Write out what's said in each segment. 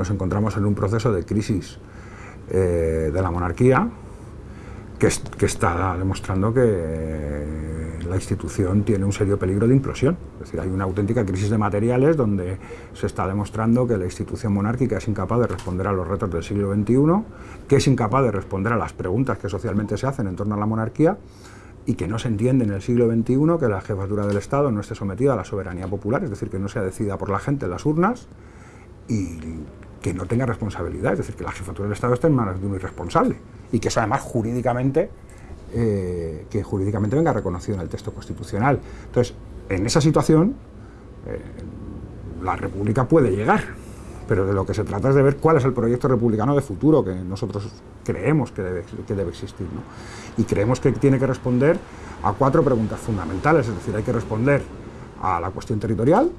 Nos encontramos en un proceso de crisis eh, de la monarquía que, está demostrando que la institución tiene un serio peligro de implosión. Es decir, hay una auténtica crisis de materiales donde se está demostrando que la institución monárquica es incapaz de responder a los retos del siglo XXI, que es incapaz de responder a las preguntas que socialmente se hacen en torno a la monarquía y que no se entiende en el siglo XXI que la jefatura del Estado no esté sometida a la soberanía popular, es decir, que no sea decidida por la gente en las urnas y que no tenga responsabilidad, es decir, que la jefatura del Estado esté en manos de un irresponsable y que eso además jurídicamente, eh, que jurídicamente venga reconocido en el texto constitucional. Entonces, en esa situación, eh, la República puede llegar, pero de lo que se trata es de ver cuál es el proyecto republicano de futuro que nosotros creemos que debe, que debe existir. ¿no? Y creemos que tiene que responder a cuatro preguntas fundamentales, es decir, hay que responder a la cuestión territorial,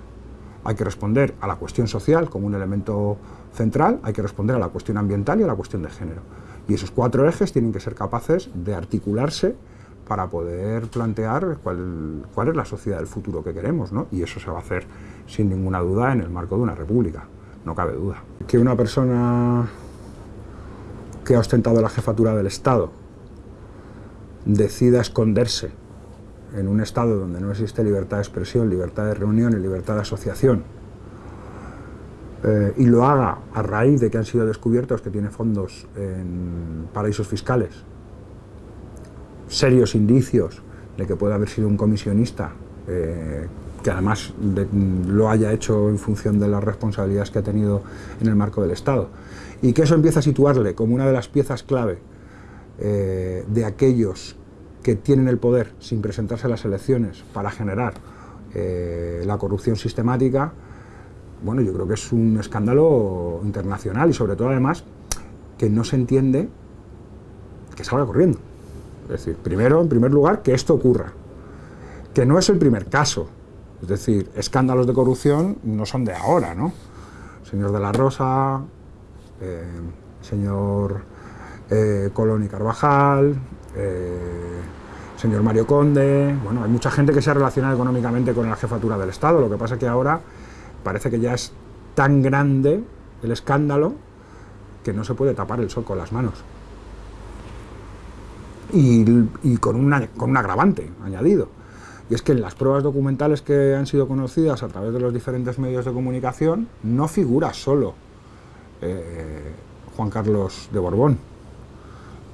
hay que responder a la cuestión social como un elemento central, hay que responder a la cuestión ambiental y a la cuestión de género. Y esos cuatro ejes tienen que ser capaces de articularse para poder plantear cuál, es la sociedad del futuro que queremos, ¿no? Y eso se va a hacer sin ninguna duda en el marco de una república, no cabe duda. Que una persona que ha ostentado la jefatura del Estado decida esconderse en un Estado donde no existe libertad de expresión, libertad de reunión y libertad de asociación, eh, y lo haga a raíz de que han sido descubiertos que tiene fondos en paraísos fiscales, serios indicios de que puede haber sido un comisionista, eh, que además lo haya hecho en función de las responsabilidades que ha tenido en el marco del Estado, y que eso empieza a situarle como una de las piezas clave eh, de aquellos que tienen el poder sin presentarse a las elecciones para generar eh, la corrupción sistemática, bueno, yo creo que es un escándalo internacional y sobre todo además que no se entiende que salga corriendo. Es decir, primero, en primer lugar, que esto ocurra, que no es el primer caso, es decir, escándalos de corrupción no son de ahora, ¿no? Señor de la Rosa, eh, señor eh, Colón y Carvajal, señor Mario Conde, bueno, hay mucha gente que se ha relacionado económicamente con la jefatura del Estado, lo que pasa es que ahora parece que ya es tan grande el escándalo que no se puede tapar el sol con las manos. Y, con, una, con un agravante añadido. Y es que en las pruebas documentales que han sido conocidas a través de los diferentes medios de comunicación no figura solo eh, Juan Carlos de Borbón,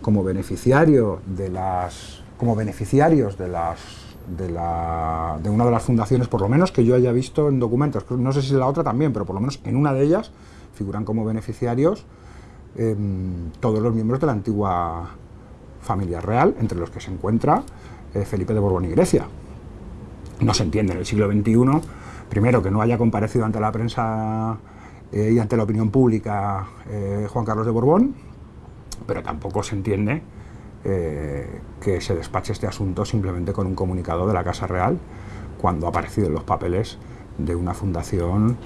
como beneficiario de las como beneficiarios de las de, la, de una de las fundaciones, por lo menos que yo haya visto en documentos, no sé si la otra también, pero por lo menos en una de ellas figuran como beneficiarios em, todos los miembros de la antigua familia real, entre los que se encuentra eh, Felipe de Borbón y Grecia. No se entiende en el siglo XXI, primero que no haya comparecido ante la prensa eh, y ante la opinión pública eh, Juan Carlos de Borbón, pero tampoco se entiende eh, que se despache este asunto simplemente con un comunicado de la Casa Real cuando ha aparecido en los papeles de una fundación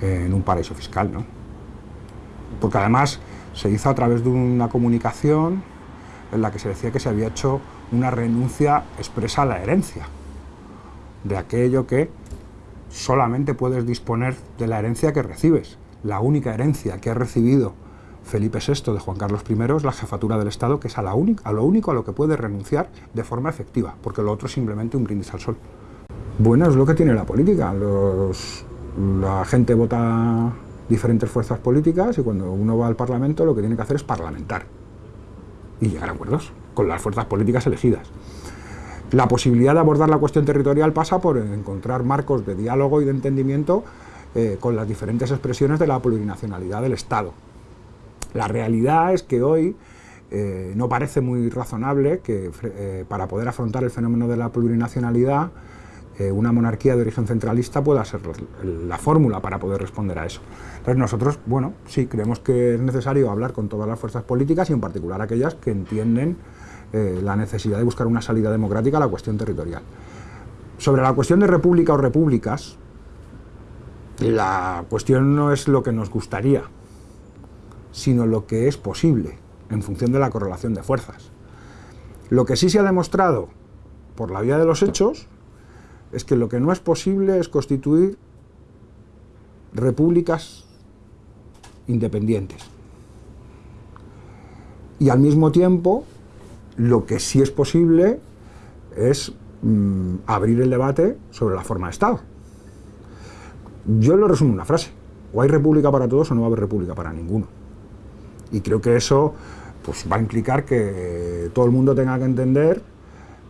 en un paraíso fiscal. ¿no? Porque además se hizo a través de una comunicación en la que se decía que se había hecho una renuncia expresa a la herencia, de aquello que solamente puedes disponer de la herencia que recibes, la única herencia que ha recibido Felipe VI de Juan Carlos I es la jefatura del Estado, que es a, la lo único a lo que puede renunciar de forma efectiva, porque lo otro es simplemente un brindis al sol. Bueno, es lo que tiene la política. la gente vota diferentes fuerzas políticas y cuando uno va al Parlamento lo que tiene que hacer es parlamentar y llegar a acuerdos con las fuerzas políticas elegidas. La posibilidad de abordar la cuestión territorial pasa por encontrar marcos de diálogo y de entendimiento eh, con las diferentes expresiones de la plurinacionalidad del Estado. La realidad es que hoy eh, no parece muy razonable que eh, para poder afrontar el fenómeno de la plurinacionalidad eh, una monarquía de origen centralista pueda ser la, fórmula para poder responder a eso. Entonces nosotros, bueno, sí, creemos que es necesario hablar con todas las fuerzas políticas y en particular aquellas que entienden la necesidad de buscar una salida democrática a la cuestión territorial. Sobre la cuestión de república o repúblicas, la cuestión no es lo que nos gustaría, sino lo que es posible, en función de la correlación de fuerzas. Lo que sí se ha demostrado por la vía de los hechos es que lo que no es posible es constituir repúblicas independientes. Y al mismo tiempo, lo que sí es posible es mm, abrir el debate sobre la forma de Estado. Yo lo resumo en una frase. O hay república para todos o no va a haber república para ninguno. Y creo que eso pues, va a implicar que todo el mundo tenga que entender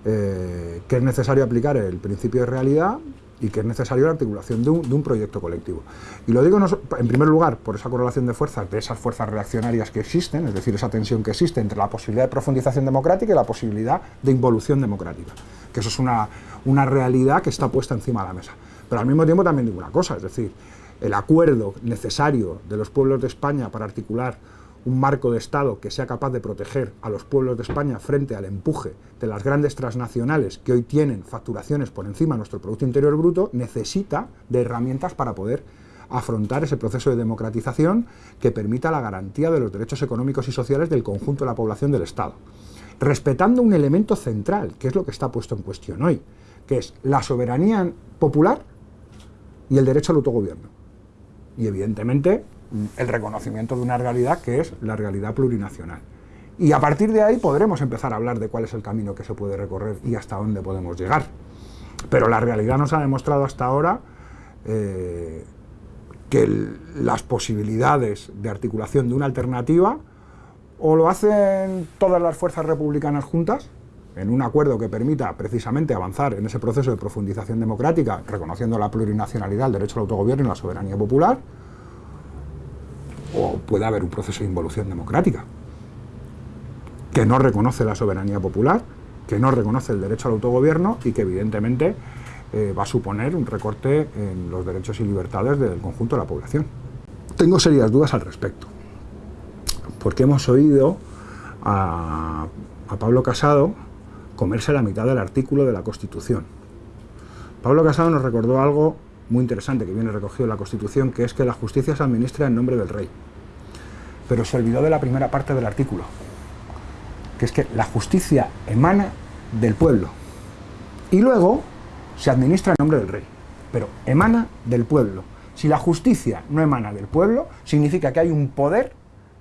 eh, que es necesario aplicar el principio de realidad y que es necesario la articulación de un, proyecto colectivo. Y lo digo en primer lugar por esa correlación de fuerzas, de esas fuerzas reaccionarias que existen, es decir, esa tensión que existe entre la posibilidad de profundización democrática y la posibilidad de involución democrática, que eso es una, una realidad que está puesta encima de la mesa. Pero al mismo tiempo también digo una cosa, es decir, el acuerdo necesario de los pueblos de España para articular un marco de Estado que sea capaz de proteger a los pueblos de España frente al empuje de las grandes transnacionales que hoy tienen facturaciones por encima de nuestro Producto Interior Bruto, necesita de herramientas para poder afrontar ese proceso de democratización que permita la garantía de los derechos económicos y sociales del conjunto de la población del Estado. Respetando un elemento central, que es lo que está puesto en cuestión hoy, que es la soberanía popular y el derecho al autogobierno. Y evidentemente el reconocimiento de una realidad que es la realidad plurinacional. Y a partir de ahí podremos empezar a hablar de cuál es el camino que se puede recorrer y hasta dónde podemos llegar. Pero la realidad nos ha demostrado hasta ahora eh, que las posibilidades de articulación de una alternativa o lo hacen todas las fuerzas republicanas juntas, en un acuerdo que permita precisamente avanzar en ese proceso de profundización democrática, reconociendo la plurinacionalidad, el derecho al autogobierno y la soberanía popular, o puede haber un proceso de involución democrática que no reconoce la soberanía popular, que no reconoce el derecho al autogobierno y que evidentemente eh, va a suponer un recorte en los derechos y libertades del conjunto de la población. Tengo serias dudas al respecto, porque hemos oído a, a Pablo Casado comerse la mitad del artículo de la Constitución. Pablo Casado nos recordó algo muy interesante que viene recogido en la Constitución, que es que la justicia se administra en nombre del rey. Pero se olvidó de la primera parte del artículo, que es que la justicia emana del pueblo. Y luego se administra en nombre del rey, pero emana del pueblo. Si la justicia no emana del pueblo, significa que hay un poder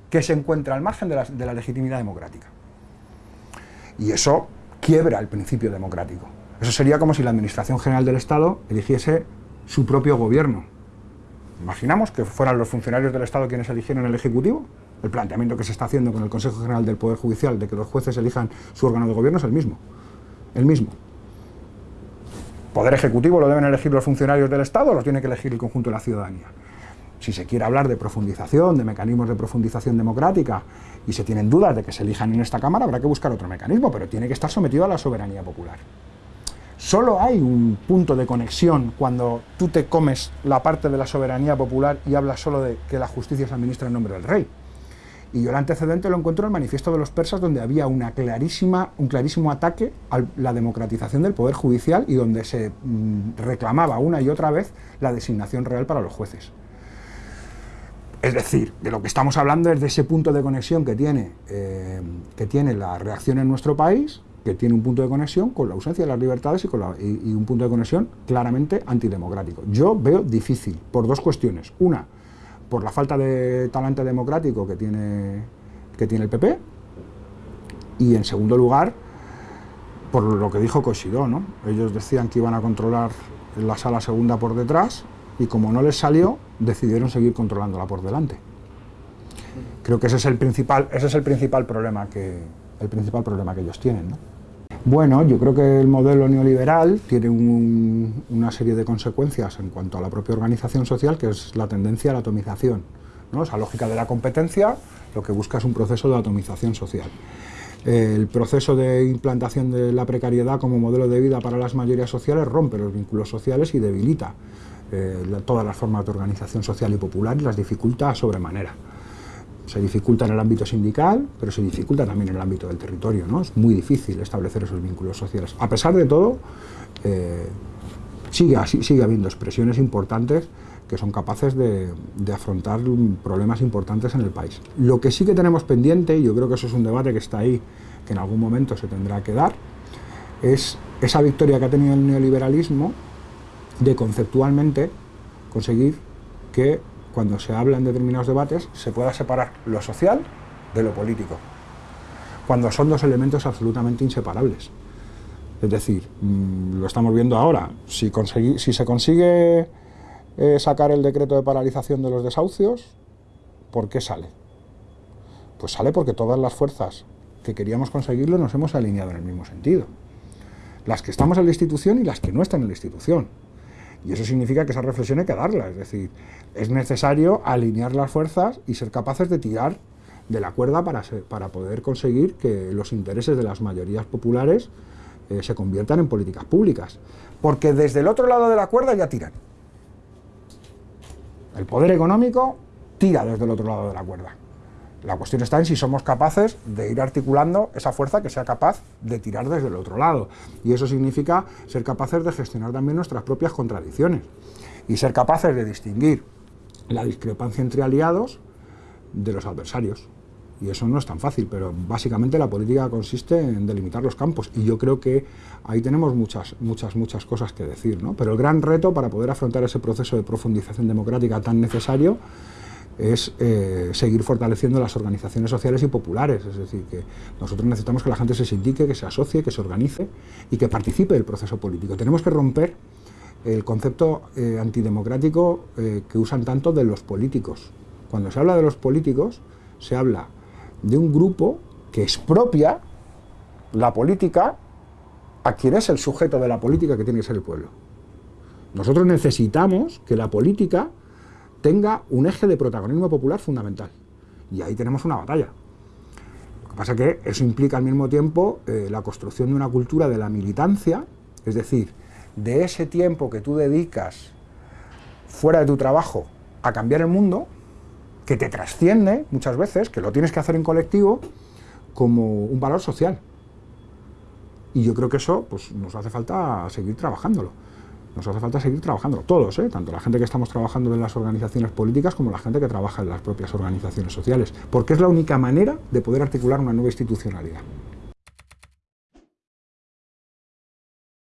que se encuentra al margen de la, legitimidad democrática. Y eso quiebra el principio democrático. Eso sería como si la Administración General del Estado eligiese su propio gobierno. Imaginamos que fueran los funcionarios del Estado quienes eligieran el Ejecutivo. El planteamiento que se está haciendo con el Consejo General del Poder Judicial de que los jueces elijan su órgano de gobierno es el mismo. El mismo. Poder Ejecutivo lo deben elegir los funcionarios del Estado lo tiene que elegir el conjunto de la ciudadanía. Si se quiere hablar de profundización, de mecanismos de profundización democrática, y se tienen dudas de que se elijan en esta Cámara, habrá que buscar otro mecanismo, pero tiene que estar sometido a la soberanía popular. Solo hay un punto de conexión cuando tú te comes la parte de la soberanía popular y hablas solo de que la justicia se administra en nombre del rey. Y yo el antecedente lo encuentro en el manifiesto de los persas, donde había una clarísima, un clarísimo ataque a la democratización del poder judicial y donde se mm, reclamaba una y otra vez la designación real para los jueces. Es decir, de lo que estamos hablando es de ese punto de conexión que tiene, eh, que tiene la reacción en nuestro país que tiene un punto de conexión con la ausencia de las libertades y, con un punto de conexión claramente antidemocrático. Yo veo difícil, por dos cuestiones. Una, por la falta de talante democrático que tiene, que tiene el PP, y en segundo lugar, por lo que dijo Cosidó, ¿no? Ellos decían que iban a controlar la sala segunda por detrás, y como no les salió, decidieron seguir controlándola por delante. Creo que ese es el principal, ese es el principal problema que, el principal problema que ellos tienen. ¿no? Bueno, yo creo que el modelo neoliberal tiene una serie de consecuencias en cuanto a la propia organización social, que es la tendencia a la atomización. ¿no? Esa lógica de la competencia lo que busca es un proceso de atomización social. El proceso de implantación de la precariedad como modelo de vida para las mayorías sociales rompe los vínculos sociales y debilita eh, todas las formas de organización social y popular y las dificulta sobremanera se dificulta en el ámbito sindical, pero se dificulta también en el ámbito del territorio. ¿no? Es muy difícil establecer esos vínculos sociales. A pesar de todo, eh, sigue, sigue habiendo expresiones importantes que son capaces de, afrontar problemas importantes en el país. Lo que sí que tenemos pendiente, y yo creo que eso es un debate que está ahí, que en algún momento se tendrá que dar, es esa victoria que ha tenido el neoliberalismo de conceptualmente conseguir que cuando se habla en determinados debates, se pueda separar lo social de lo político, cuando son dos elementos absolutamente inseparables. Es decir, mm, lo estamos viendo ahora, si, si se consigue eh, sacar el decreto de paralización de los desahucios, ¿por qué sale? Pues sale porque todas las fuerzas que queríamos conseguirlo nos hemos alineado en el mismo sentido. Las que estamos en la institución y las que no están en la institución. Y eso significa que esa reflexión hay que darla, es decir, es necesario alinear las fuerzas y ser capaces de tirar de la cuerda para, para poder conseguir que los intereses de las mayorías populares eh, se conviertan en políticas públicas. Porque desde el otro lado de la cuerda ya tiran. El poder económico tira desde el otro lado de la cuerda. La cuestión está en si somos capaces de ir articulando esa fuerza que sea capaz de tirar desde el otro lado. Y eso significa ser capaces de gestionar también nuestras propias contradicciones y ser capaces de distinguir la discrepancia entre aliados de los adversarios. Y eso no es tan fácil, pero básicamente la política consiste en delimitar los campos. Y yo creo que ahí tenemos muchas, muchas, muchas cosas que decir. ¿no? Pero el gran reto para poder afrontar ese proceso de profundización democrática tan necesario es eh, seguir fortaleciendo las organizaciones sociales y populares. Es decir, que nosotros necesitamos que la gente se sindique, que se asocie, que se organice y que participe del proceso político. Tenemos que romper el concepto eh, antidemocrático eh, que usan tanto de los políticos. Cuando se habla de los políticos, se habla de un grupo que expropia la política a quien es el sujeto de la política que tiene que ser el pueblo. Nosotros necesitamos que la política tenga un eje de protagonismo popular fundamental. Y ahí tenemos una batalla. Lo que pasa es que eso implica al mismo tiempo eh, la construcción de una cultura de la militancia, es decir, de ese tiempo que tú dedicas fuera de tu trabajo a cambiar el mundo, que te trasciende muchas veces, que lo tienes que hacer en colectivo, como un valor social. Y yo creo que eso pues, nos hace falta seguir trabajándolo. Nos hace falta seguir trabajándolo, todos, ¿eh? tanto la gente que estamos trabajando en las organizaciones políticas como la gente que trabaja en las propias organizaciones sociales, porque es la única manera de poder articular una nueva institucionalidad.